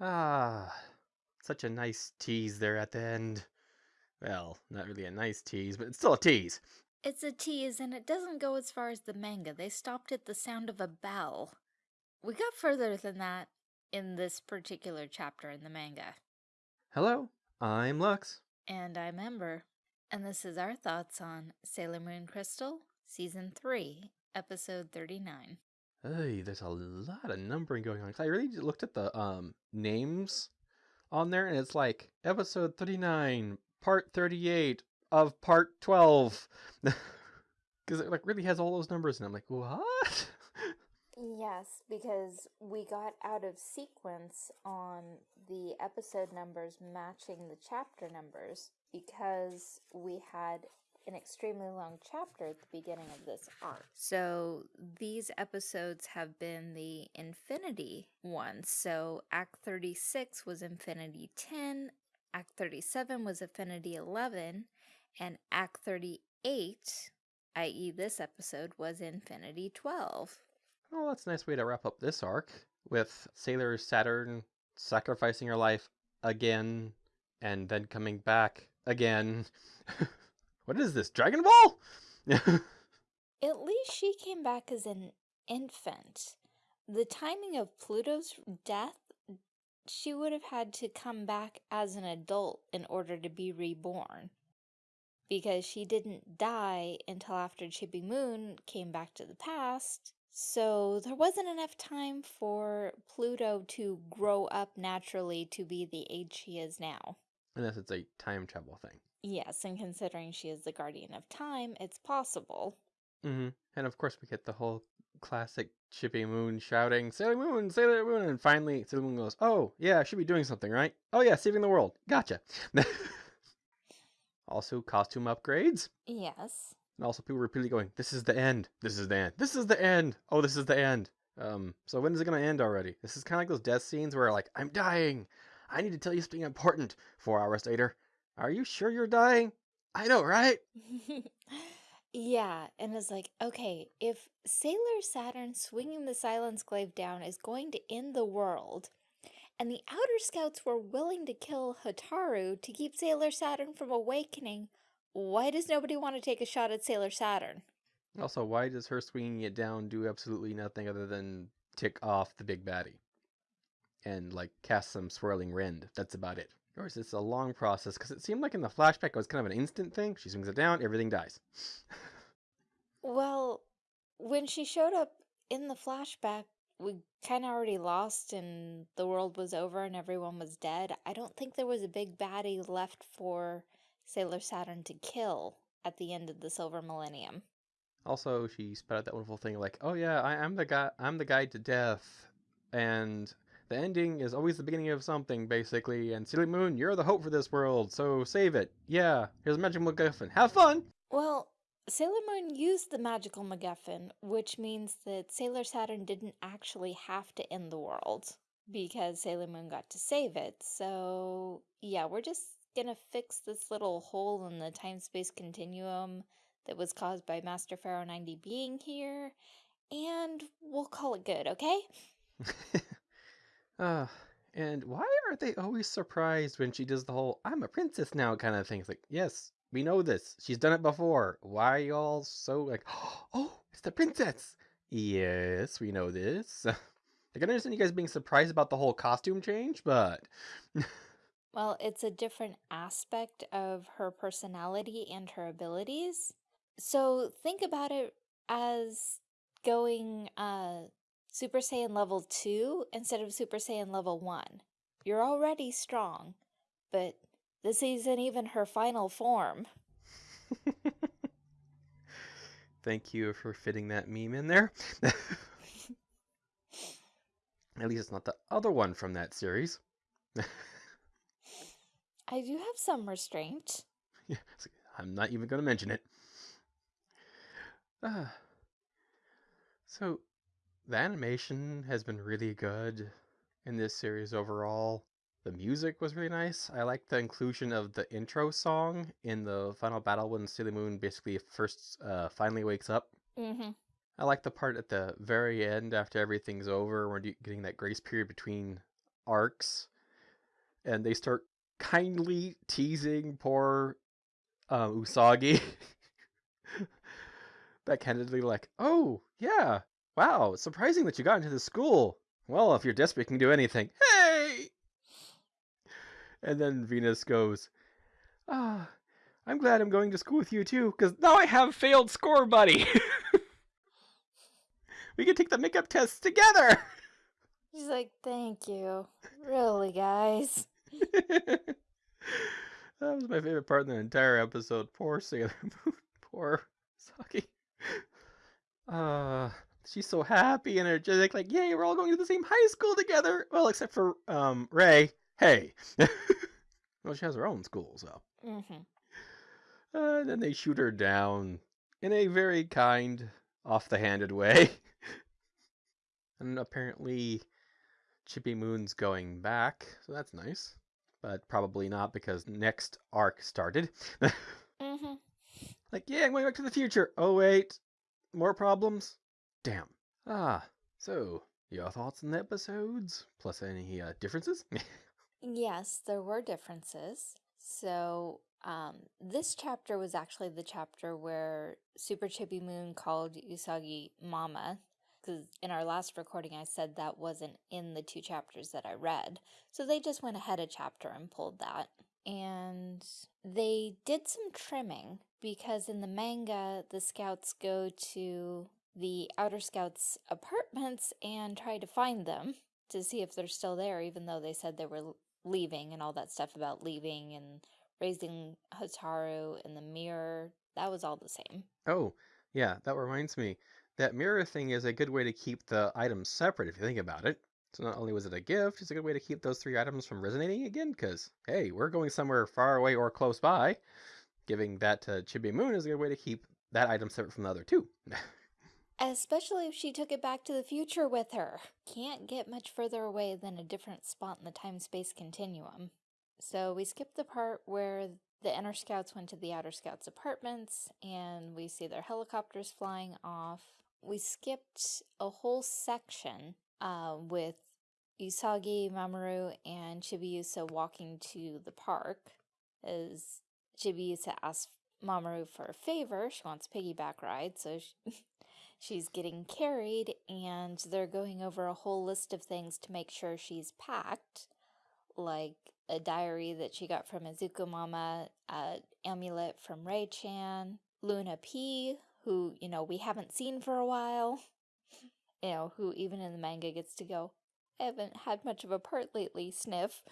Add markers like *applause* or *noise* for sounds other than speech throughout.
Ah, such a nice tease there at the end. Well, not really a nice tease, but it's still a tease. It's a tease, and it doesn't go as far as the manga. They stopped at the sound of a bell. We got further than that in this particular chapter in the manga. Hello, I'm Lux. And I'm Ember, and this is our thoughts on Sailor Moon Crystal, Season 3, Episode 39. Hey, there's a lot of numbering going on. I really looked at the um names on there, and it's like episode 39, part 38 of part 12. *laughs* Because it like really has all those numbers, and I'm like, what? Yes, because we got out of sequence on the episode numbers matching the chapter numbers because we had an extremely long chapter at the beginning of this arc. So these episodes have been the Infinity ones. So Act 36 was Infinity 10, Act 37 was Infinity 11, and Act 38, i.e., this episode, was Infinity 12. Oh, that's a nice way to wrap up this arc with Sailor Saturn sacrificing her life again and then coming back again. *laughs* what is this, Dragon Ball? *laughs* At least she came back as an infant. The timing of Pluto's death, she would have had to come back as an adult in order to be reborn. Because she didn't die until after Chibi Moon came back to the past. So there wasn't enough time for Pluto to grow up naturally to be the age she is now. Unless it's a time travel thing. Yes, and considering she is the guardian of time, it's possible. Mm-hmm. And of course, we get the whole classic Chibi Moon shouting, Sailor Moon, Sailor Moon. And finally, Sailor Moon goes, Oh, yeah, I should be doing something, right? Oh, yeah, saving the world. Gotcha. *laughs* also, costume upgrades. Yes. And also, people repeatedly going, This is the end. This is the end. This is the end. Oh, this is the end. Um, so when is it going to end already? This is kind of like those death scenes where, like, I'm dying. I need to tell you something important. Four hours later, are you sure you're dying? I know, right? *laughs* yeah, and it's like, okay, if Sailor Saturn swinging the Silence Glaive down is going to end the world, and the Outer Scouts were willing to kill Hotaru to keep Sailor Saturn from awakening, why does nobody want to take a shot at Sailor Saturn? Also, why does her swinging it down do absolutely nothing other than tick off the big baddie? And, like, cast some swirling rend. That's about it. Or is this a long process? Because it seemed like in the flashback it was kind of an instant thing. She swings it down, everything dies. well, when she showed up in the flashback, we kind of already lost and the world was over and everyone was dead. I don't think there was a big baddie left for Sailor Saturn to kill at the end of the Silver Millennium. Also, she spat out that wonderful thing like, "Oh yeah, I, am the guy. I'm the guide to death," and the ending is always the beginning of something, basically. And Sailor Moon, you're the hope for this world, so save it. Yeah, here's a magical MacGuffin. Have fun. Well, Sailor Moon used the magical MacGuffin, which means that Sailor Saturn didn't actually have to end the world because Sailor Moon got to save it. So, yeah, we're just gonna fix this little hole in the time space continuum that was caused by Master Pharaoh 90 being here, and we'll call it good, okay? *laughs* uh, and why are they always surprised when she does the whole I'm a princess now kind of thing? It's like, yes, we know this. She's done it before. Why y'all so like, *gasps* oh, it's the princess? Yes, we know this. *laughs* I can understand you guys being surprised about the whole costume change, but. Well, it's a different aspect of her personality and her abilities. So think about it as going uh, Super Saiyan level 2 instead of Super Saiyan level 1. You're already strong, but this isn't even her final form. *laughs* Thank you for fitting that meme in there. *laughs* At least it's not the other one from that series. I do have some restraint. *laughs* Yeah, I'm not even going to mention it. Uh, *sighs* so, the animation has been really good in this series overall. The music was really nice. I like the inclusion of the intro song in the final battle when Sailor Moon basically first uh, finally wakes up. Mm-hmm. I like the part at the very end after everything's over. We're getting that grace period between arcs, and they start kindly teasing poor um, Usagi. *laughs* Backhandedly, like, oh, yeah, wow, surprising that you got into the school. Well, if you're desperate, you can do anything. Hey! And then Venus goes, ah, I'm glad I'm going to school with you too, because now I have failed score buddy. *laughs* we can take the makeup test together. She's like, thank you. Really, guys? *laughs* that was my favorite part in the entire episode. Poor Sailor Moon. *laughs* Poor Saki. Uh, she's so happy and energetic, like, yay, we're all going to the same high school together. Well, except for um Ray. Hey. *laughs* well, she has her own school, so. Mm-hmm. Uh, and then they shoot her down in a very kind, off the handed way. *laughs* and apparently, Chibi Moon's going back, so that's nice. But probably not because next arc started. *laughs* Mm-hmm. like, yeah, I'm going back to the future. Oh, wait. More problems? Damn. Ah, so, your thoughts on the episodes? Plus any uh, differences? *laughs* Yes, there were differences. So, um, this chapter was actually the chapter where Super Chibi Moon called Usagi Mama. Because in our last recording, I said that wasn't in the two chapters that I read. So they just went ahead a chapter and pulled that. And they did some trimming because in the manga, the scouts go to the Outer Scouts' apartments and try to find them to see if they're still there, even though they said they were leaving and all that stuff about leaving and raising Hotaru in the mirror. That was all the same. oh, yeah, that reminds me. That mirror thing is a good way to keep the items separate if you think about it. So not only was it a gift, it's a good way to keep those three items from resonating again, because, hey, we're going somewhere far away or close by. Giving that to Chibi Moon is a good way to keep that item separate from the other two. *laughs* Especially if she took it back to the future with her. Can't get much further away than a different spot in the time-space continuum. So we skipped the part where the Inner Scouts went to the Outer Scouts' apartments, and we see their helicopters flying off. We skipped a whole section uh, with Usagi, Mamoru, and Chibiusa walking to the park as Chibiusa asks Mamoru for a favor. She wants a piggyback ride, so she, *laughs* she's getting carried, and they're going over a whole list of things to make sure she's packed, like a diary that she got from Ikuko Mama, an amulet from Ray-chan, Luna P, who, you know, we haven't seen for a while, you know, who even in the manga gets to go, I haven't had much of a part lately, sniff.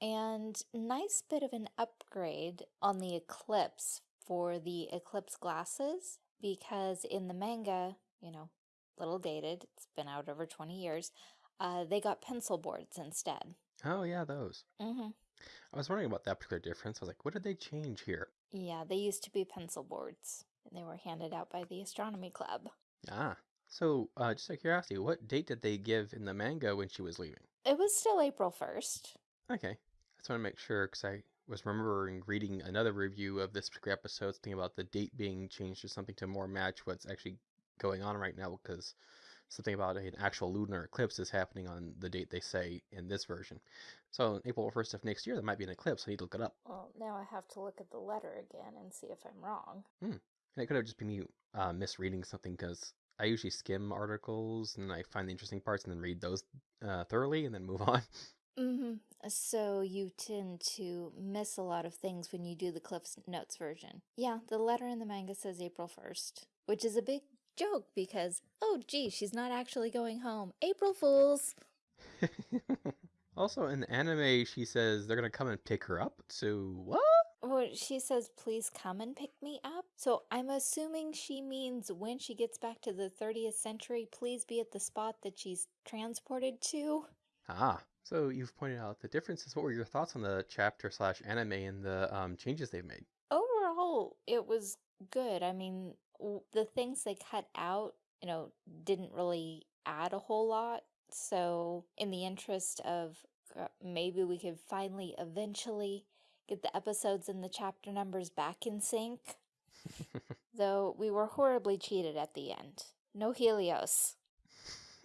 And nice bit of an upgrade on the Eclipse for the Eclipse glasses because in the manga, you know, little dated, it's been out over 20 years, uh, they got pencil boards instead. oh, yeah, those. Mm-hmm. I was wondering about that particular difference. I was like, what did they change here? Yeah, they used to be pencil boards and they were handed out by the Astronomy Club. Ah. So, uh, just out of curiosity, what date did they give in the manga when she was leaving? It was still April 1st. Okay. I just want to make sure because I was remembering reading another review of this particular episode, thinking about the date being changed to something to more match what's actually going on right now because something about an actual lunar eclipse is happening on the date they say in this version. So, April 1st of next year, there might be an eclipse. I need to look it up. Well, now I have to look at the letter again and see if I'm wrong. And it could have just been me uh, misreading something because I usually skim articles and I find the interesting parts and then read those uh, thoroughly and then move *laughs* on. Mm-hmm. So you tend to miss a lot of things when you do the Cliff's Notes version. Yeah, the letter in the manga says April 1st, which is a big joke because, oh gee, she's not actually going home. April Fools! *laughs* also, in the anime, she says they're going to come and pick her up. So, what? Well, she says, please come and pick me up. So I'm assuming she means when she gets back to the 30th century, please be at the spot that she's transported to. Ah, so you've pointed out the differences. What were your thoughts on the chapter slash anime and the um, changes they've made? Overall, it was good. I mean, w- the things they cut out, you know, didn't really add a whole lot. So, in the interest of uh, maybe we could finally eventually get the episodes and the chapter numbers back in sync. *laughs* Though we were horribly cheated at the end. No Helios. *laughs*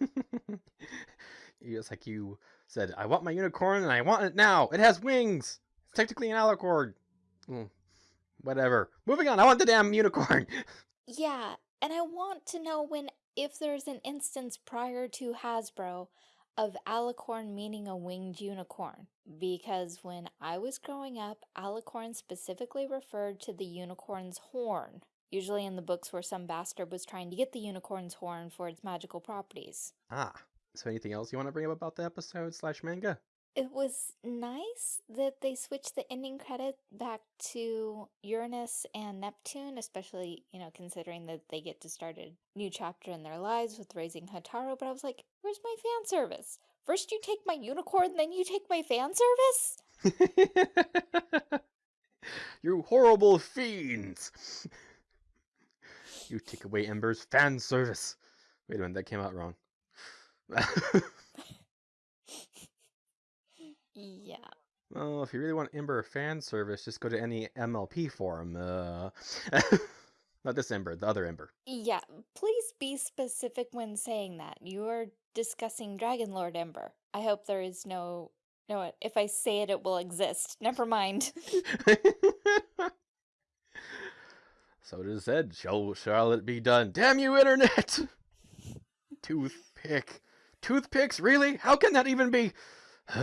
it's like you said, I want my unicorn and I want it now. It has wings. It's technically an alicorn. Mm, whatever. Moving on. I want the damn unicorn. *laughs* Yeah, and I want to know when, if there's an instance prior to Hasbro of alicorn meaning a winged unicorn. Because when I was growing up, alicorn specifically referred to the unicorn's horn. Usually in the books where some bastard was trying to get the unicorn's horn for its magical properties. ah. So anything else you want to bring up about the episode slash manga? It was nice that they switched the ending credit back to Uranus and Neptune, especially, you know, considering that they get to start a new chapter in their lives with raising Hotaru. But I was like, where's my fan service? First you take my unicorn, then you take my fan service? *laughs* you horrible fiends! *laughs* you take away Ember's fan service. Wait a minute, that came out wrong. Yeah. well, if you really want Ember fan service, just go to any MLP forum. Uh, *laughs* not this Ember, the other Ember. Yeah, please be specific when saying that. You are discussing Dragon Lord Ember. I hope there is no... No, if I say it, it will exist. *laughs* Never mind. *laughs* so it is said, shall, shall it be done? Damn you, Internet! Toothpick. Toothpicks? Really? How can that even be? *sighs*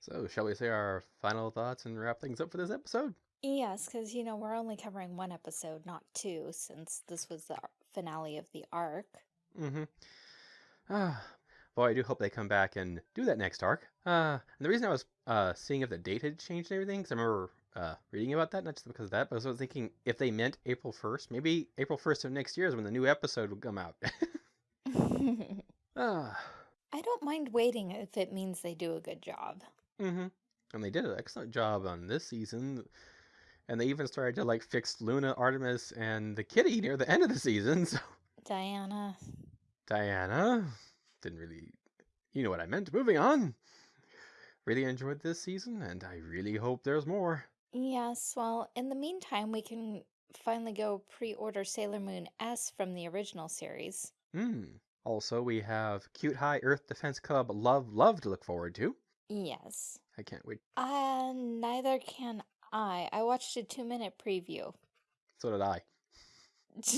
so, shall we say our final thoughts and wrap things up for this episode? Yes, because, you know, we're only covering one episode, not two, since this was the finale of the arc. Mm-hmm. Ah, boy, I do hope they come back and do that next arc. Uh, and the reason I was uh, seeing if the date had changed and everything, because I remember uh, reading about that, not just because of that, but I was thinking if they meant April 1st, maybe April 1st of next year is when the new episode would come out. *laughs* *sighs* ah, I don't mind waiting if it means they do a good job. mm-hmm. And they did an excellent job on this season. And they even started to like fix Luna, Artemis, and the kitty near the end of the season. *laughs* So Diana. Diana didn't really, you know what I meant. Moving on. Really enjoyed this season, and I really hope there's more. Yes, well, in the meantime, we can finally go pre-order Sailor Moon S from the original series. Hmm. Also, we have Cute High Earth Defense Club Love Love to look forward to. Yes. I can't wait. Uh, neither can I. I watched a two-minute preview. So did I. *laughs*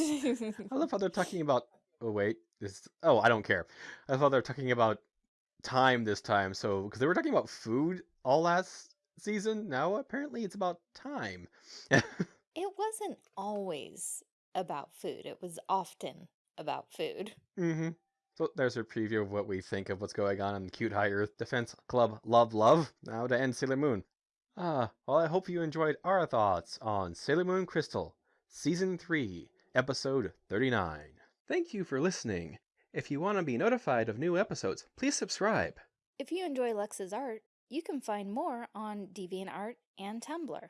I love how they're talking about. Oh wait, this. Oh, I don't care. I thought they were talking about time this time. So because they were talking about food all last season, now apparently it's about time. *laughs* it wasn't always about food. It was often about food. mm-hmm. So there's a preview of what we think of what's going on in Cute High Earth Defense Club Love Love. Now to end Sailor Moon. Ah, well, I hope you enjoyed our thoughts on Sailor Moon Crystal, Season 3, Episode 39. Thank you for listening. If you want to be notified of new episodes, please subscribe. If you enjoy Lux's art, you can find more on DeviantArt and Tumblr.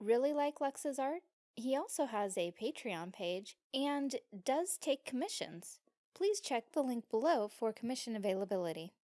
Really like Lux's art? He also has a Patreon page and does take commissions. Please check the link below for commission availability.